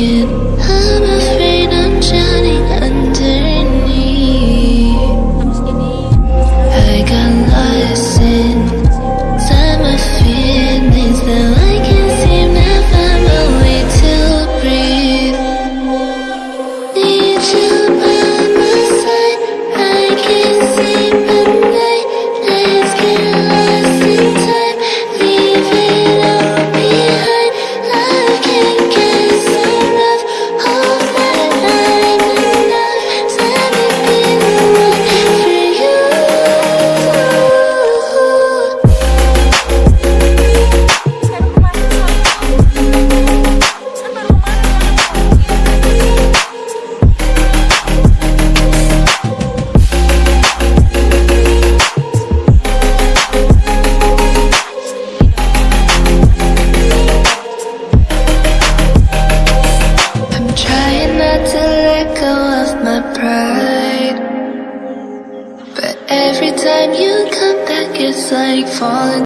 it go of my pride. But every time you come back it's like falling